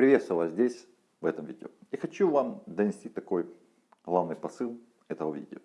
Приветствую вас здесь, в этом видео. И хочу вам донести такой главный посыл этого видео.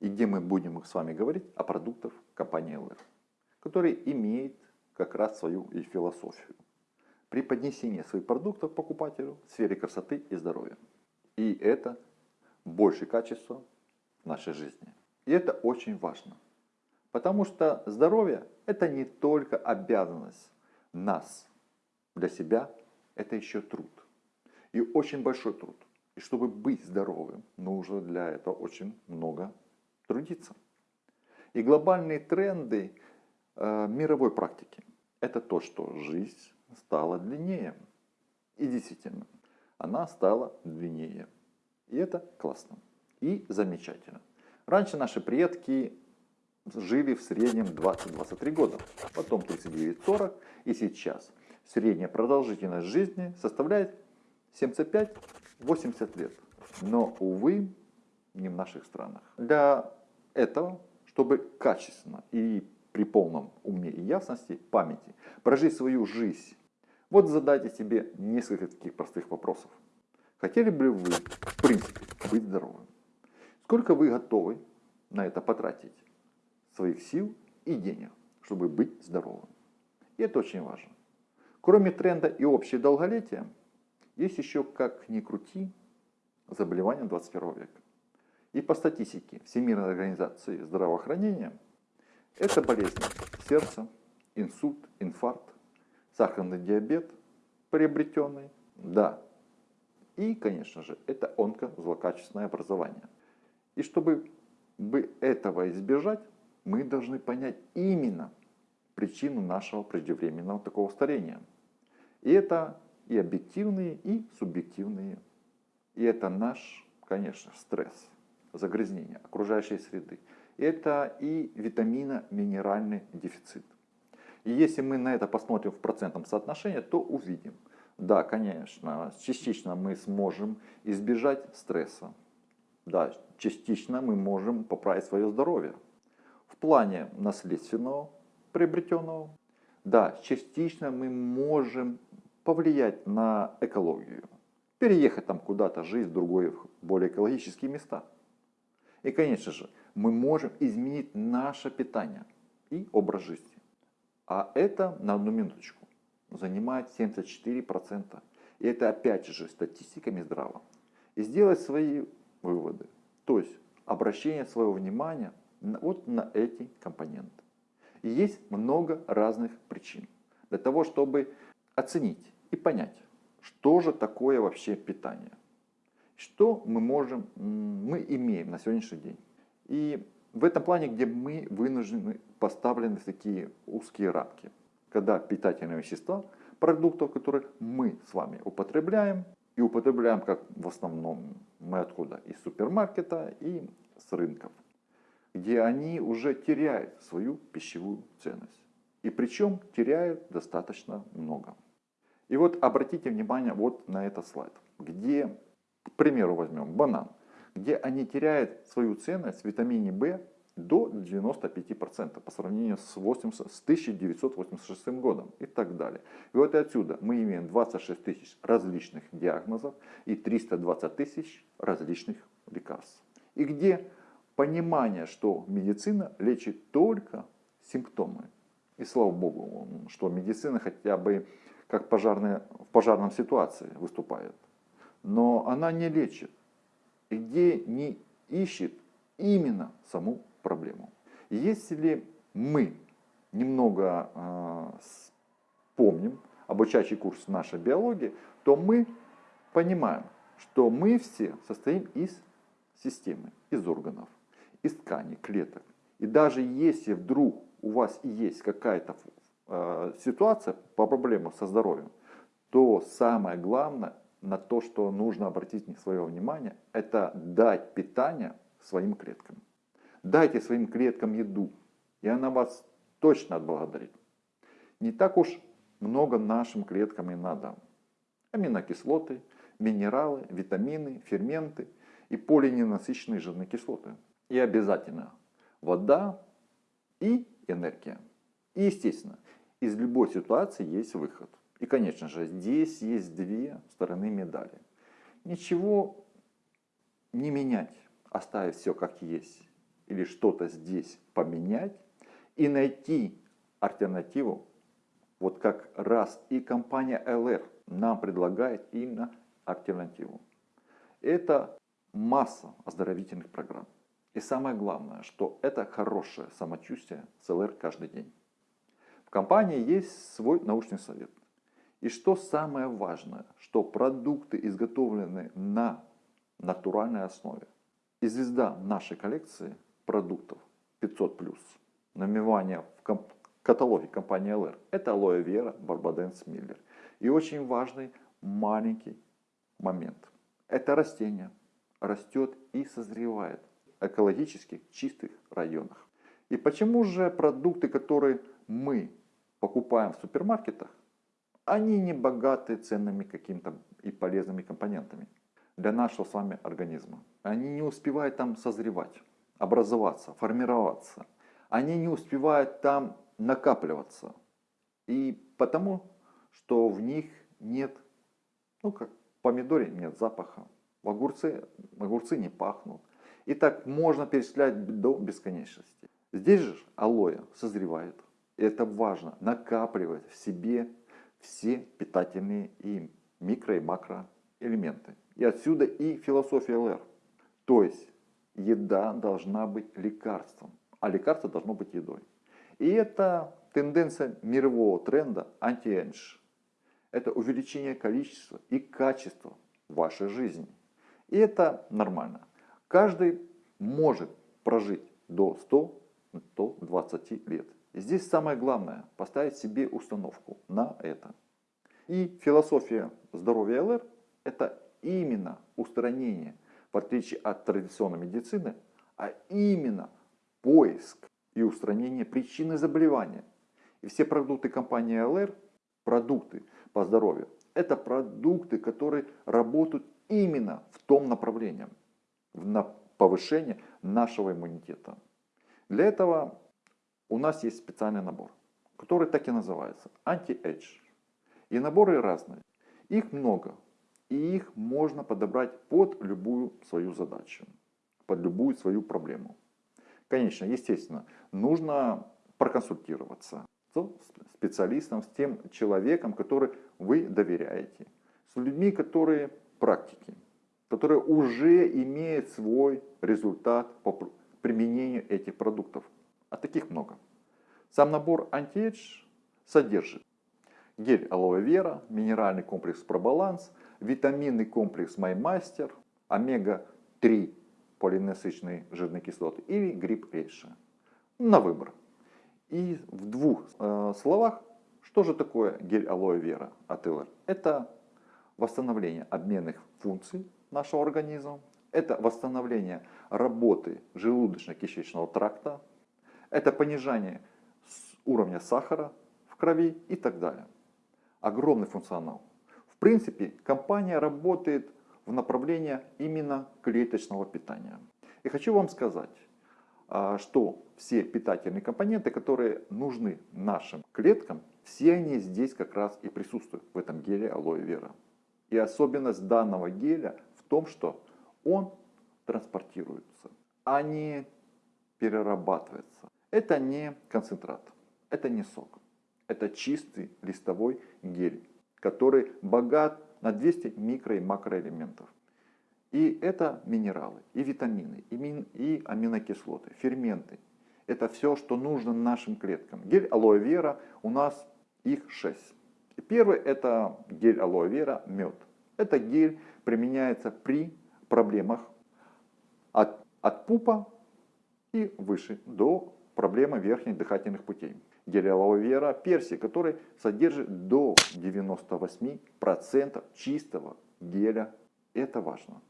И где мы будем с вами говорить о продуктах компании LR, который имеет как раз свою и философию. При поднесении своих продуктов покупателю в сфере красоты и здоровья. И это больше качества нашей жизни. И это очень важно. Потому что здоровье это не только обязанность нас для себя это еще труд. И очень большой труд. И чтобы быть здоровым, нужно для этого очень много трудиться. И глобальные тренды э, мировой практики – это то, что жизнь стала длиннее. И действительно, она стала длиннее. И это классно. И замечательно. Раньше наши предки жили в среднем 20-23 года, потом 39-40 и сейчас средняя продолжительность жизни составляет 75-80 лет. Но, увы, не в наших странах. Для этого, чтобы качественно и при полном уме и ясности памяти прожить свою жизнь, вот задайте себе несколько таких простых вопросов. Хотели бы вы, в принципе, быть здоровым? Сколько вы готовы на это потратить своих сил и денег, чтобы быть здоровым? И это очень важно. Кроме тренда и общего долголетия, есть еще, как ни крути, заболевания 21 века. И по статистике Всемирной организации здравоохранения, это болезни сердца, инсульт, инфаркт, сахарный диабет приобретенный, да. И, конечно же, это онкозлокачественное образование. И чтобы бы этого избежать, мы должны понять именно причину нашего преждевременного такого старения – и это и объективные, и субъективные. И это наш, конечно, стресс, загрязнение окружающей среды. Это и витамино-минеральный дефицит. И если мы на это посмотрим в процентном соотношении, то увидим, да, конечно, частично мы сможем избежать стресса. Да, частично мы можем поправить свое здоровье. В плане наследственного приобретенного, да, частично мы можем повлиять на экологию. Переехать там куда-то, жить в другой, более экологические места. И, конечно же, мы можем изменить наше питание и образ жизни. А это, на одну минуточку, занимает 74%. И это опять же статистиками здраво. И сделать свои выводы. То есть обращение своего внимания вот на эти компоненты. И есть много разных причин для того, чтобы оценить, и понять, что же такое вообще питание. Что мы можем, мы имеем на сегодняшний день. И в этом плане, где мы вынуждены поставлены в такие узкие рамки, когда питательные вещества, продуктов, которые мы с вами употребляем, и употребляем как в основном мы откуда? Из супермаркета и с рынков, где они уже теряют свою пищевую ценность. И причем теряют достаточно много. И вот обратите внимание вот на этот слайд, где, к примеру, возьмем банан, где они теряют свою ценность в витамине В до 95% по сравнению с, 80, с 1986 годом и так далее. И вот отсюда мы имеем 26 тысяч различных диагнозов и 320 тысяч различных лекарств. И где понимание, что медицина лечит только симптомы. И слава богу, что медицина хотя бы как пожарная, в пожарном ситуации выступает. Но она не лечит, где не ищет именно саму проблему. Если мы немного э, помним обучающий курс нашей биологии, то мы понимаем, что мы все состоим из системы, из органов, из тканей, клеток. И даже если вдруг у вас есть какая-то Э, ситуация по проблемам со здоровьем, то самое главное на то, что нужно обратить свое внимание, это дать питание своим клеткам. Дайте своим клеткам еду, и она вас точно отблагодарит. Не так уж много нашим клеткам и надо. Аминокислоты, минералы, витамины, ферменты и полиненасыщенные жирные кислоты. И обязательно вода и энергия. И естественно, из любой ситуации есть выход. И, конечно же, здесь есть две стороны медали. Ничего не менять, оставить все как есть, или что-то здесь поменять и найти альтернативу, вот как раз и компания LR нам предлагает именно альтернативу. Это масса оздоровительных программ. И самое главное, что это хорошее самочувствие с ЛР каждый день. В компании есть свой научный совет. И что самое важное, что продукты изготовлены на натуральной основе. И звезда нашей коллекции продуктов 500+, наименование в каталоге компании LR, это алоэ вера Барбаденс Миллер. И очень важный маленький момент. Это растение растет и созревает экологически чистых районах. И почему же продукты, которые мы покупаем в супермаркетах, они не богаты ценными какими-то и полезными компонентами для нашего с вами организма. Они не успевают там созревать, образоваться, формироваться. Они не успевают там накапливаться. И потому, что в них нет, ну как в помидоре нет запаха, в огурце, огурцы не пахнут. И так можно перечислять до бесконечности. Здесь же алоэ созревает. И это важно, накапливать в себе все питательные и микро и макроэлементы. И отсюда и философия ЛР. То есть еда должна быть лекарством, а лекарство должно быть едой. И это тенденция мирового тренда анти-эндж. Это увеличение количества и качества вашей жизни. И это нормально. Каждый может прожить до 100-120 лет. И здесь самое главное поставить себе установку на это. И философия здоровья ЛР это именно устранение, в отличие от традиционной медицины, а именно поиск и устранение причины заболевания. И все продукты компании ЛР, продукты по здоровью, это продукты, которые работают именно в том направлении, на повышение нашего иммунитета. Для этого у нас есть специальный набор, который так и называется Anti-Age. И наборы разные. Их много. И их можно подобрать под любую свою задачу, под любую свою проблему. Конечно, естественно, нужно проконсультироваться с специалистом, с тем человеком, который вы доверяете, с людьми, которые практики, которые уже имеют свой результат по применению этих продуктов. А таких много. Сам набор антиэдж содержит гель алоэ вера, минеральный комплекс пробаланс, витаминный комплекс Маймастер, омега-3 полиненасыщенные жирные кислоты или гриб Эйша. На выбор. И в двух э, словах, что же такое гель алоэ вера от ЛР? Это восстановление обменных функций нашего организма, это восстановление работы желудочно-кишечного тракта, это понижение уровня сахара в крови и так далее. Огромный функционал. В принципе, компания работает в направлении именно клеточного питания. И хочу вам сказать, а, что все питательные компоненты, которые нужны нашим клеткам, все они здесь как раз и присутствуют в этом геле алоэ вера. И особенность данного геля том, что он транспортируется, а не перерабатывается. Это не концентрат, это не сок. Это чистый листовой гель, который богат на 200 микро и макроэлементов. И это минералы, и витамины, и, мин, и аминокислоты, ферменты. Это все, что нужно нашим клеткам. Гель алоэ вера, у нас их 6. И первый это гель алоэ вера, мед. Это гель применяется при проблемах от, от пупа и выше до проблемы верхних дыхательных путей. Гель алоэ перси, который содержит до 98% чистого геля. Это важно.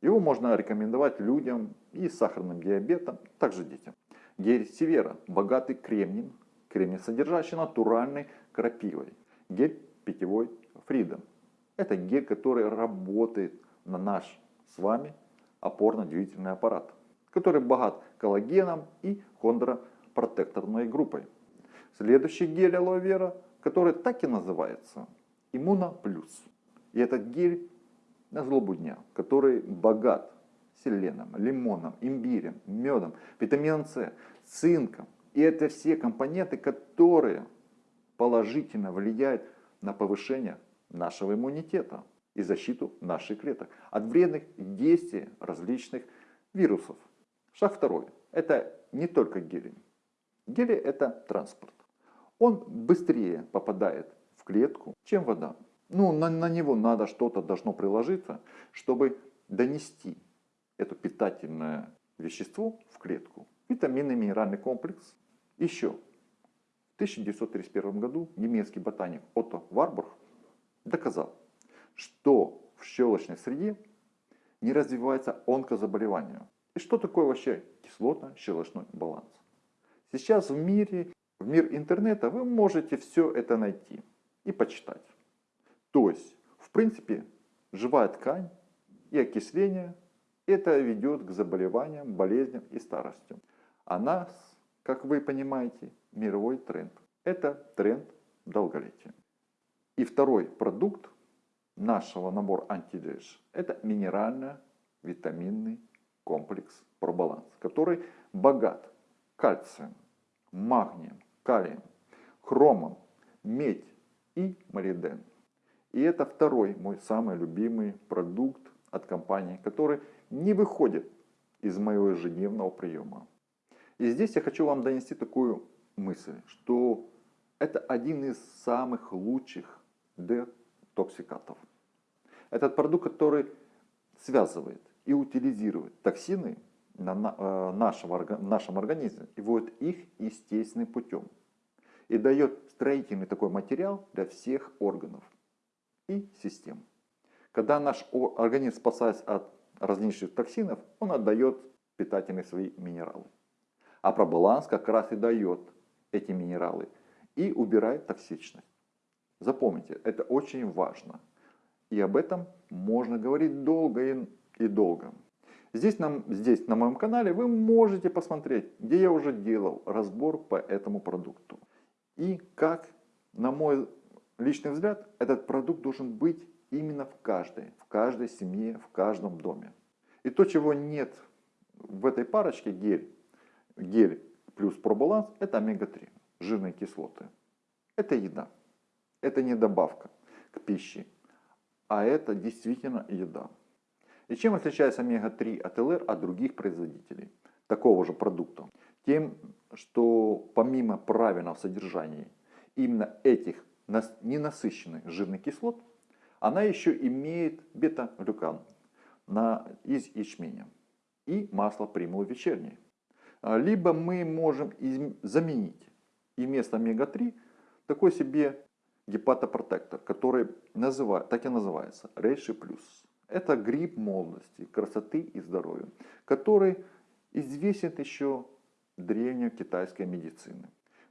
Его можно рекомендовать людям и с сахарным диабетом, также детям. Гель севера, богатый кремнием, кремний содержащий натуральной крапивой. Гель питьевой Freedom. Это гель, который работает на наш с вами опорно-двигательный аппарат, который богат коллагеном и хондропротекторной группой. Следующий гель алоэ вера который так и называется Иммуна Плюс. И этот гель на злобу дня, который богат селеном, лимоном, имбирем, медом, витамином С, цинком. И это все компоненты, которые положительно влияют на повышение нашего иммунитета и защиту наших клеток от вредных действий различных вирусов. Шаг второй. Это не только гели. Гели это транспорт. Он быстрее попадает в клетку, чем вода. Ну, на, на него надо что-то должно приложиться, чтобы донести это питательное вещество в клетку. Витаминный минеральный комплекс. Еще в 1931 году немецкий ботаник Отто Варбург доказал, что в щелочной среде не развивается онкозаболевание. И что такое вообще кислотно-щелочной баланс? Сейчас в мире, в мир интернета вы можете все это найти и почитать. То есть, в принципе, живая ткань и окисление это ведет к заболеваниям, болезням и старости. А нас, как вы понимаете, мировой тренд. Это тренд долголетия. И второй продукт нашего набора антидж – это минерально-витаминный комплекс пробаланс, который богат кальцием, магнием, калием, хромом, медь и молибден. И это второй мой самый любимый продукт от компании, который не выходит из моего ежедневного приема. И здесь я хочу вам донести такую мысль, что это один из самых лучших детоксикатов. Этот продукт, который связывает и утилизирует токсины на в нашем организме и вводит их естественным путем. И дает строительный такой материал для всех органов и систем. Когда наш организм спасается от различных токсинов, он отдает питательные свои минералы. А пробаланс как раз и дает эти минералы и убирает токсичность. Запомните, это очень важно. И об этом можно говорить долго и, и долго. Здесь, нам, здесь на моем канале вы можете посмотреть, где я уже делал разбор по этому продукту. И как, на мой личный взгляд, этот продукт должен быть именно в каждой, в каждой семье, в каждом доме. И то, чего нет в этой парочке гель, гель плюс пробаланс, это омега-3, жирные кислоты. Это еда. Это не добавка к пище, а это действительно еда. И чем отличается омега-3 от ЛР от других производителей такого же продукта? Тем, что помимо правильного содержания именно этих ненасыщенных жирных кислот, она еще имеет бета-глюкан из ячменя и масло примулы вечерней. А, либо мы можем заменить и вместо омега-3 такой себе гепатопротектор, который называет, так и называется, Рейши Плюс. Это гриб молодости, красоты и здоровья, который известен еще древней китайской медицины.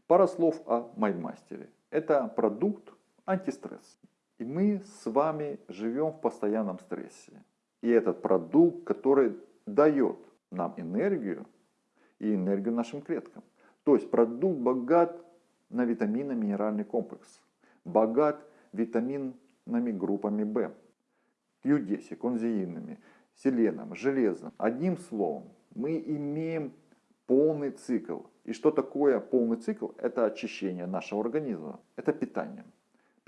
Пара слов о Майдмастере. Это продукт антистресс. И мы с вами живем в постоянном стрессе. И этот продукт, который дает нам энергию и энергию нашим клеткам. То есть продукт богат на витаминно-минеральный комплекс, богат витаминными группами В, Q10, конзеинами, селеном, железом. Одним словом, мы имеем полный цикл. И что такое полный цикл? Это очищение нашего организма, это питание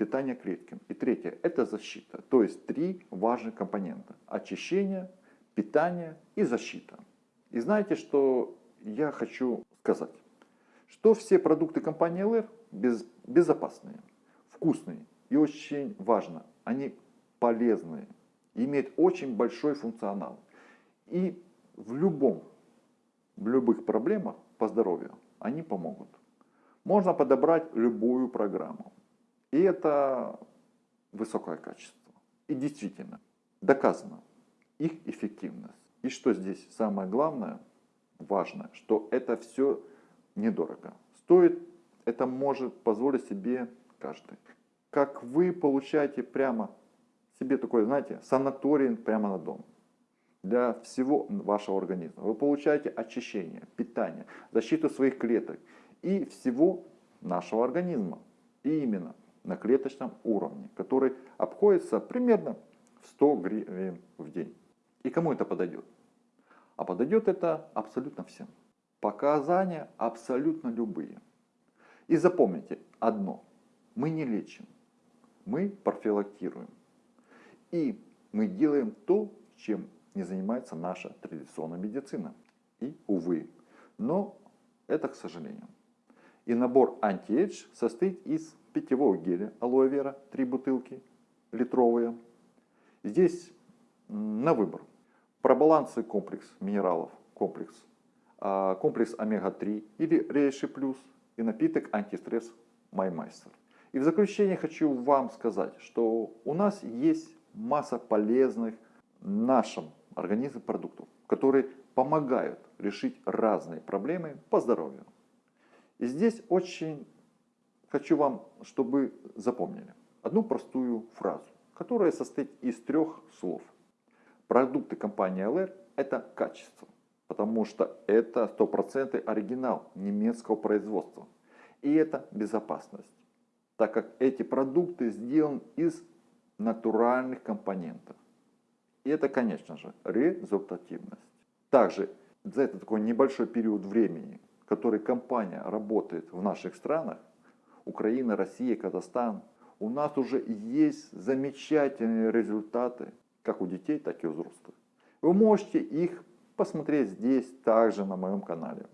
питание клетки. И третье – это защита. То есть три важных компонента. Очищение, питание и защита. И знаете, что я хочу сказать? Что все продукты компании без, безопасные, вкусные и очень важно, они полезные, имеют очень большой функционал. И в любом, в любых проблемах по здоровью они помогут. Можно подобрать любую программу. И это высокое качество. И действительно, доказано их эффективность. И что здесь самое главное, важно, что это все недорого. Стоит, это может позволить себе каждый. Как вы получаете прямо себе такой, знаете, санаторий прямо на дом. Для всего вашего организма. Вы получаете очищение, питание, защиту своих клеток и всего нашего организма И именно на клеточном уровне, который обходится примерно в 100 гривен в день. И кому это подойдет? А подойдет это абсолютно всем. Показания абсолютно любые. И запомните одно. Мы не лечим. Мы профилактируем. И мы делаем то, чем не занимается наша традиционная медицина. И, увы, но это к сожалению. И набор anti-age состоит из питьевого геля алоэ вера, 3 бутылки литровые. Здесь на выбор. Пробалансы комплекс минералов, комплекс, а, комплекс омега-3 или Рейши плюс и напиток антистресс Маймайстер. И в заключение хочу вам сказать, что у нас есть масса полезных нашим организму продуктов, которые помогают решить разные проблемы по здоровью. И здесь очень хочу вам, чтобы запомнили одну простую фразу, которая состоит из трех слов. Продукты компании LR это качество, потому что это 100% оригинал немецкого производства. И это безопасность, так как эти продукты сделаны из натуральных компонентов. И это, конечно же, результативность. Также за этот такой небольшой период времени, который компания работает в наших странах, Украина, Россия, Казахстан, у нас уже есть замечательные результаты, как у детей, так и у взрослых. Вы можете их посмотреть здесь, также на моем канале.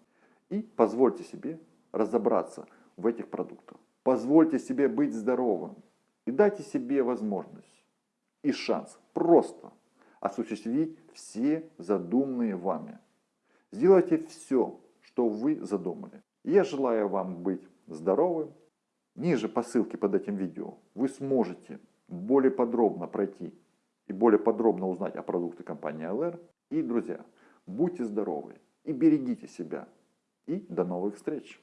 И позвольте себе разобраться в этих продуктах. Позвольте себе быть здоровым. И дайте себе возможность и шанс просто осуществить все задуманные вами. Сделайте все, что вы задумали. Я желаю вам быть здоровым. Ниже по ссылке под этим видео вы сможете более подробно пройти и более подробно узнать о продукте компании LR. И, друзья, будьте здоровы и берегите себя. И до новых встреч!